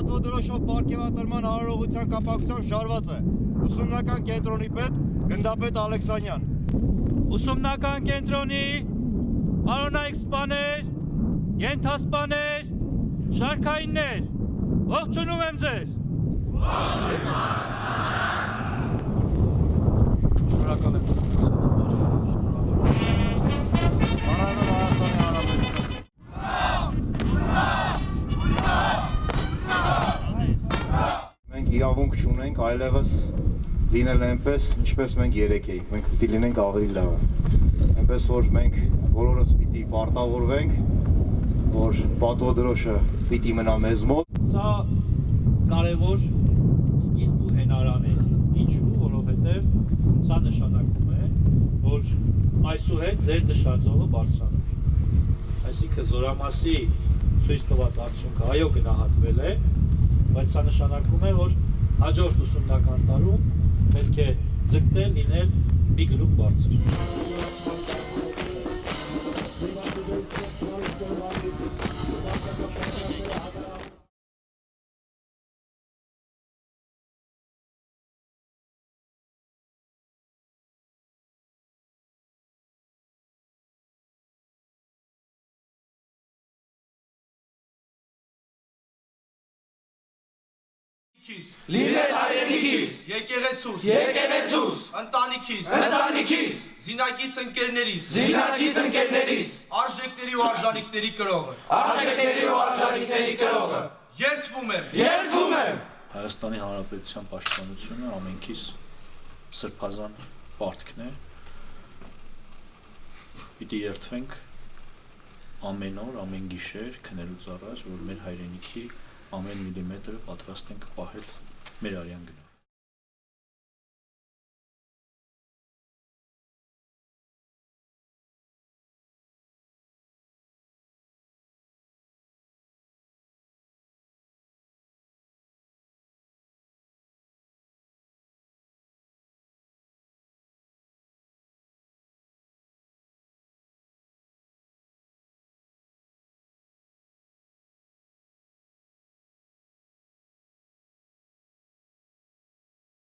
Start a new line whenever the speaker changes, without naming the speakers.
պատվոդրոշով պարգևատրման արարողության կապակցությամբ շարված է ուսումնական կենտրոնի պետ գնդապետ Ալեքսանյան։
Ուսումնական կենտրոնի պարոնայք սպաներ, ենթասպաներ, շարքայիններ, ողջունում եմ ձեզ։ Շնորհակալ
Մենք իրավունք չունենք այլևս լինել այնպես, ինչպես մենք երեք էինք։ Մենք պիտի լինենք ավելի լավը։ Այնպես որ մենք բոլորս պիտի պարտավորվենք, որ պատվոդրոշը պիտի մնա մեզ մոտ։
Սա կարևոր սկիզբ ու հենարան է։ Ինչու, որովհետև սա նշանակում է, որ այսուհետ ձեր նշածողը բարձրանում է։ Այսինքն զորամասի ցույց տված արդյունքը այո գնահատվել է, բայց սա նշանակում է, որ հաջորդ ուսումնական տարում պետք է ձգտել լինել մի գլուխ բարձր։
Քիս,
Լինել հայրենիքիս,
եկեղեցուս,
եկեղեցուս,
ընտանիքիս,
ընտանիքիս,
զինակից ընկերներիս,
զինակից ընկերներիս,
արժեքների ու արժանիքների կրողը։
արժեքների ու արժանիքների կրողը,
Երդվում եմ
երդվում եմ
Հայաստանի Հանրապետության պաշտպանությունը ամենքիս սրբազան պարտքն է։ Պիտի երթվենք ամեն օր, ամեն գիշեր քնելուց առաջ, որ մեր հայրենիքի ամեն միլիմետրը պատրաստ ենք պահել մեր արյան գնով։